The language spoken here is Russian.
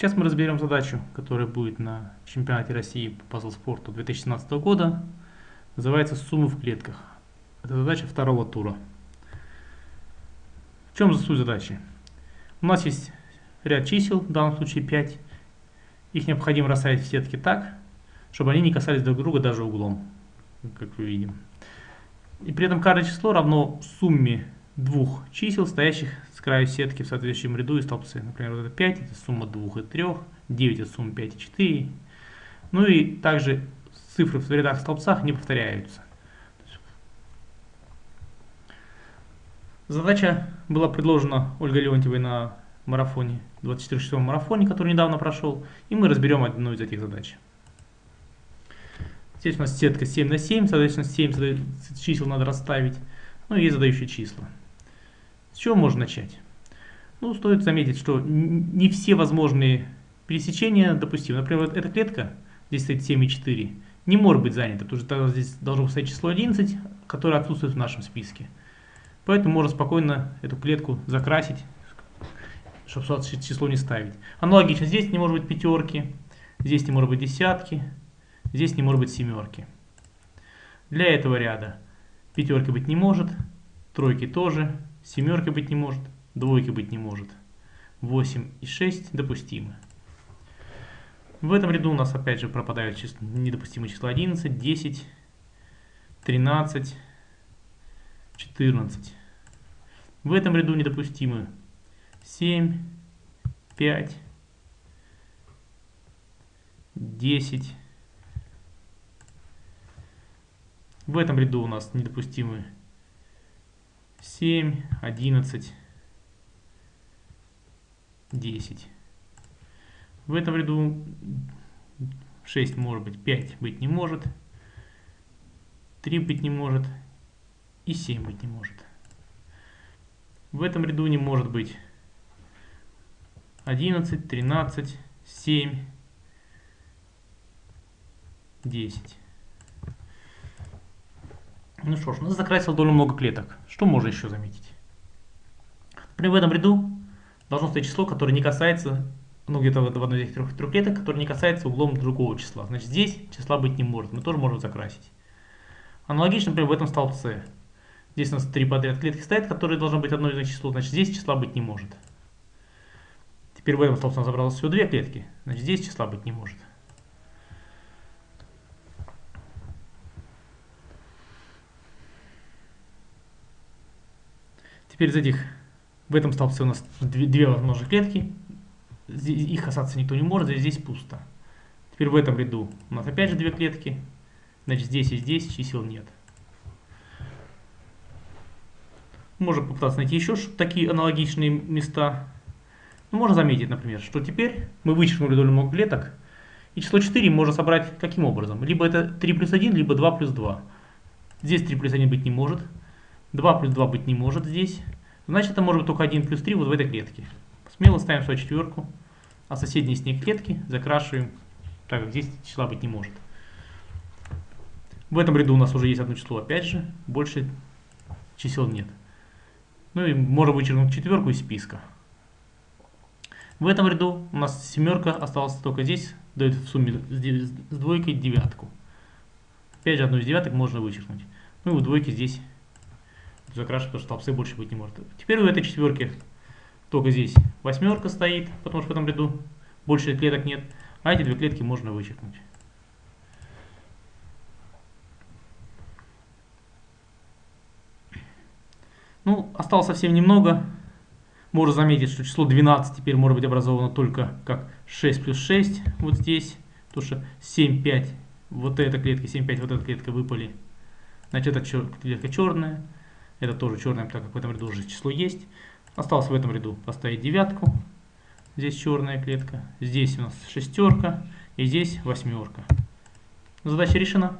Сейчас мы разберем задачу, которая будет на чемпионате России по пазл-спорту 2017 года. Называется «Суммы в клетках». Это задача второго тура. В чем суть задачи? У нас есть ряд чисел, в данном случае 5. Их необходимо расставить в сетке так, чтобы они не касались друг друга даже углом, как вы видим. И при этом каждое число равно сумме двух чисел, стоящих с краю сетки в соответствующем ряду и столбце. Например, вот это 5, это сумма 2 и 3, 9 это сумма 5 и 4. Ну и также цифры в рядах и столбцах не повторяются. Задача была предложена Ольгой Леонтьевой на марафоне, 24-часовом марафоне, который недавно прошел, и мы разберем одну из этих задач. Здесь у нас сетка 7 на 7, соответственно 7 чисел надо расставить, ну и задающие числа. С чего можно начать? Ну, стоит заметить, что не все возможные пересечения допустимы. Например, вот эта клетка, здесь стоит 7,4, не может быть занята, потому что здесь должно стоять число 11, которое отсутствует в нашем списке. Поэтому можно спокойно эту клетку закрасить, чтобы число не ставить. Аналогично, здесь не может быть пятерки, здесь не может быть десятки, здесь не может быть семерки. Для этого ряда пятерки быть не может, тройки тоже, Семерки быть не может, двойки быть не может. 8 и 6 допустимы. В этом ряду у нас опять же пропадают числа, недопустимые числа 11, 10, 13, 14. В этом ряду недопустимы 7, 5, 10. В этом ряду у нас недопустимы 7, 11, 10. В этом ряду 6 может быть, 5 быть не может, 3 быть не может и 7 быть не может. В этом ряду не может быть 11, 13, 7, 10. Ну что ж, нас закрасил довольно много клеток. Что можно еще заметить? Например, в этом ряду должно стоять число, которое не касается, ну где-то в одной из трех, трех клеток, которое не касается углом другого числа. Значит, здесь числа быть не может, мы тоже можем закрасить. Аналогично, например, в этом столбце. Здесь у нас три подряд клетки стоят, которые должны быть одно из них число, значит, здесь числа быть не может. Теперь в этом столбце у нас забралось всего две клетки, значит, здесь числа быть не может. Теперь из этих, в этом столбце у нас две, две возможных клетки, их касаться никто не может, здесь пусто. Теперь в этом ряду у нас опять же две клетки, значит здесь и здесь чисел нет. Можно попытаться найти еще такие аналогичные места. Ну, можно заметить, например, что теперь мы вычеркнули довольно много клеток, и число 4 можно собрать каким образом? Либо это 3 плюс 1, либо 2 плюс 2. Здесь 3 плюс 1 быть не может, 2 плюс 2 быть не может здесь. Значит, это может быть только 1 плюс 3 вот в этой клетке. Смело ставим свою четверку, а соседние с ней клетки закрашиваем, так как здесь числа быть не может. В этом ряду у нас уже есть одно число, опять же, больше чисел нет. Ну и можно вычеркнуть четверку из списка. В этом ряду у нас семерка осталась только здесь, дает в сумме с двойкой девятку. Опять же, одну из девяток можно вычеркнуть. Ну и у двойки здесь закрашивать, потому что столбцы больше быть не может. Теперь в этой четверке только здесь восьмерка стоит, потому что в этом ряду больше клеток нет, а эти две клетки можно вычеркнуть. Ну, осталось совсем немного. Можно заметить, что число 12 теперь может быть образовано только как 6 плюс 6 вот здесь. Потому что 7, 5, вот эта клетка, 7, 5, вот эта клетка выпали. Значит, эта клетка черная. Это тоже черное, так как в этом ряду уже число есть. Осталось в этом ряду поставить девятку. Здесь черная клетка. Здесь у нас шестерка. И здесь восьмерка. Задача решена.